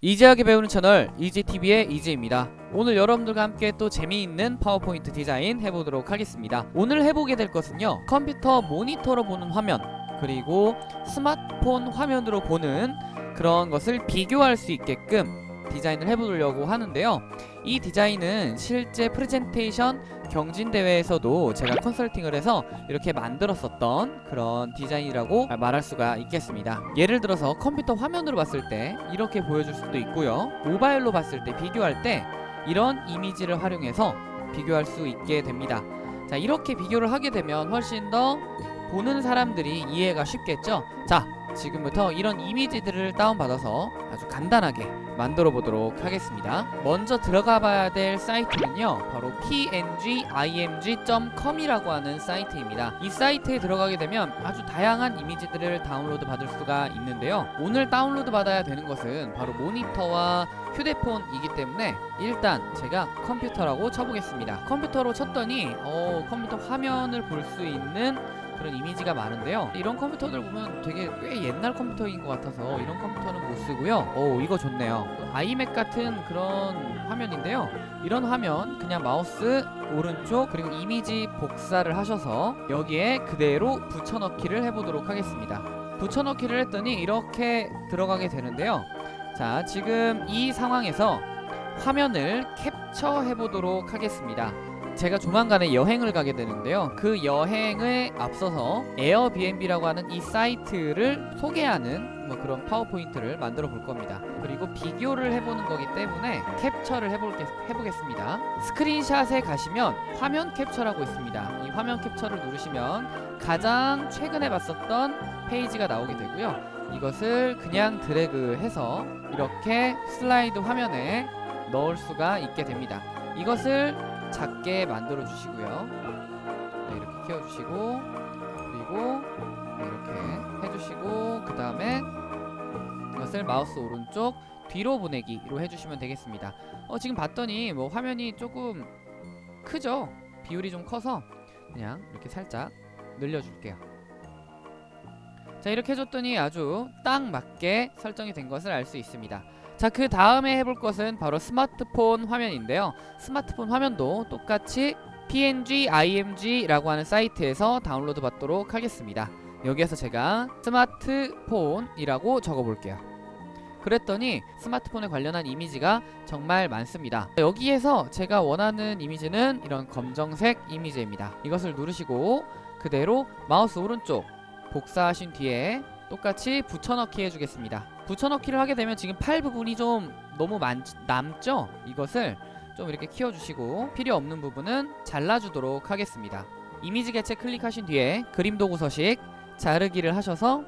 easy하게 배우는 채널 이지TV의 이지입니다. 오늘 여러분들과 함께 또 재미있는 파워포인트 디자인 해보도록 하겠습니다. 오늘 해보게 될 것은요. 컴퓨터 모니터로 보는 화면 그리고 스마트폰 화면으로 보는 그런 것을 비교할 수 있게끔 디자인을 해보려고 하는데요. 이 디자인은 실제 프레젠테이션 경진대회에서도 제가 컨설팅을 해서 이렇게 만들었었던 그런 디자인이라고 말할 수가 있겠습니다. 예를 들어서 컴퓨터 화면으로 봤을 때 이렇게 보여줄 수도 있고요. 모바일로 봤을 때 비교할 때 이런 이미지를 활용해서 비교할 수 있게 됩니다. 자 이렇게 비교를 하게 되면 훨씬 더 보는 사람들이 이해가 쉽겠죠? 자 지금부터 이런 이미지들을 다운받아서 아주 간단하게 만들어 보도록 하겠습니다. 먼저 들어가 봐야 될 사이트는요 바로 pngimg.com 이라고 하는 사이트입니다. 이 사이트에 들어가게 되면 아주 다양한 이미지들을 다운로드 받을 수가 있는데요. 오늘 다운로드 받아야 되는 것은 바로 모니터와 휴대폰이기 때문에 일단 제가 컴퓨터라고 쳐보겠습니다. 컴퓨터로 쳤더니 어, 컴퓨터 화면을 볼 수 있는 그런 이미지가 많은데요. 이런 컴퓨터들 보면 되게 꽤 옛날 컴퓨터인 것 같아서 이런 컴퓨터는 못 쓰고요. 오 이거 좋네요. 아이맥 같은 그런 화면인데요. 이런 화면 그냥 마우스 오른쪽 그리고 이미지 복사를 하셔서 여기에 그대로 붙여넣기를 해보도록 하겠습니다. 붙여넣기를 했더니 이렇게 들어가게 되는데요. 자 지금 이 상황에서 화면을 캡처해 보도록 하겠습니다 제가 조만간에 여행을 가게 되는데요. 그 여행에 앞서서 에어비앤비라고 하는 이 사이트를 소개하는 뭐 그런 파워포인트를 만들어 볼 겁니다. 그리고 비교를 해보는 거기 때문에 캡처를 해볼게, 해보겠습니다. 스크린샷에 가시면 화면 캡처라고 있습니다. 이 화면 캡처를 누르시면 가장 최근에 봤었던 페이지가 나오게 되고요. 이것을 그냥 드래그해서 이렇게 슬라이드 화면에 넣을 수가 있게 됩니다. 이것을 작게 만들어 주시고요. 네, 이렇게 키워 주시고 그리고 네, 이렇게 해주시고 그 다음에 이것을 마우스 오른쪽 뒤로 보내기로 해주시면 되겠습니다. 어 지금 봤더니 뭐 화면이 조금 크죠? 비율이 좀 커서 그냥 이렇게 살짝 늘려줄게요. 자 이렇게 해줬더니 아주 딱 맞게 설정이 된 것을 알 수 있습니다 자 그 다음에 해볼 것은 바로 스마트폰 화면인데요. 스마트폰 화면도 똑같이 pngimg라고 하는 사이트에서 다운로드 받도록 하겠습니다. 여기에서 제가 스마트폰이라고 적어볼게요. 그랬더니 스마트폰에 관련한 이미지가 정말 많습니다. 여기에서 제가 원하는 이미지는 이런 검정색 이미지입니다. 이것을 누르시고 그대로 마우스 오른쪽 복사하신 뒤에 똑같이 붙여넣기 해주겠습니다 붙여넣기를 하게 되면 지금 팔 부분이 좀 너무 많, 남죠? 이것을 좀 이렇게 키워주시고 필요 없는 부분은 잘라주도록 하겠습니다 이미지 개체 클릭하신 뒤에 그림 도구 서식 자르기를 하셔서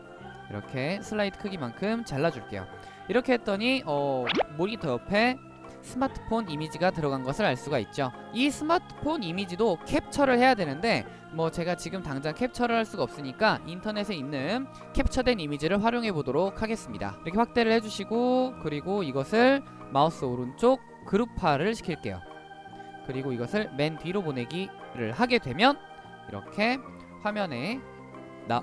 이렇게 슬라이드 크기만큼 잘라줄게요 이렇게 했더니 어, 모니터 옆에 스마트폰 이미지가 들어간 것을 알 수가 있죠. 이 스마트폰 이미지도 캡처를 해야 되는데 뭐 제가 지금 당장 캡처를 할 수가 없으니까 인터넷에 있는 캡처된 이미지를 활용해 보도록 하겠습니다. 이렇게 확대를 해주시고 그리고 이것을 마우스 오른쪽 그룹화를 시킬게요. 그리고 이것을 맨 뒤로 보내기를 하게 되면 이렇게 화면에 나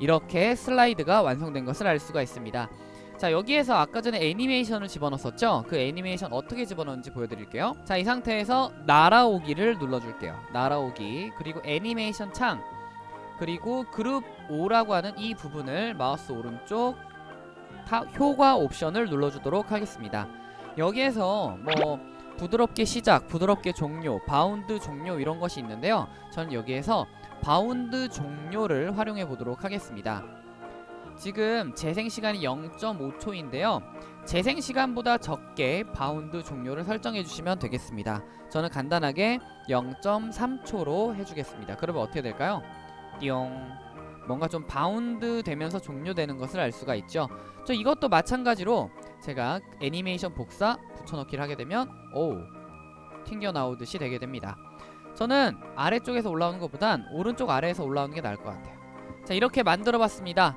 이렇게 슬라이드가 완성된 것을 알 수가 있습니다 자 여기에서 아까 전에 애니메이션을 집어넣었었죠? 그 애니메이션 어떻게 집어넣는지 보여드릴게요. 자 이 상태에서 날아오기를 눌러줄게요. 날아오기 그리고 애니메이션 창 그리고 그룹 5라고 하는 이 부분을 마우스 오른쪽 타, 효과 옵션을 눌러주도록 하겠습니다. 여기에서 뭐 부드럽게 시작, 부드럽게 종료, 바운드 종료 이런 것이 있는데요. 저는 여기에서 바운드 종료를 활용해 보도록 하겠습니다 지금 재생시간이 0.5초인데요. 재생시간보다 적게 바운드 종료를 설정해 주시면 되겠습니다. 저는 간단하게 0.3초로 해주겠습니다. 그러면 어떻게 될까요? 띠용. 뭔가 좀 바운드 되면서 종료되는 것을 알 수가 있죠. 저 이것도 마찬가지로 제가 애니메이션 복사 붙여넣기를 하게 되면 오 튕겨나오듯이 되게 됩니다. 저는 아래쪽에서 올라오는 것보단 오른쪽 아래에서 올라오는 게 나을 것 같아요. 자 이렇게 만들어 봤습니다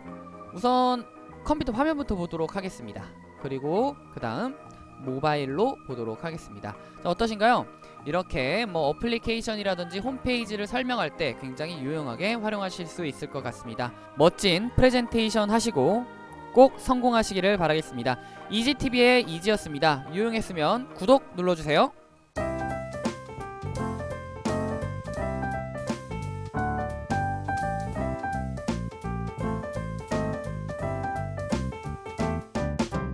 우선 컴퓨터 화면부터 보도록 하겠습니다 그리고 그 다음 모바일로 보도록 하겠습니다 자 어떠신가요? 이렇게 뭐 어플리케이션이라든지 홈페이지를 설명할 때 굉장히 유용하게 활용하실 수 있을 것 같습니다 멋진 프레젠테이션 하시고 꼭 성공하시기를 바라겠습니다. 이지TV의 이지였습니다. 유용했으면 구독 눌러주세요.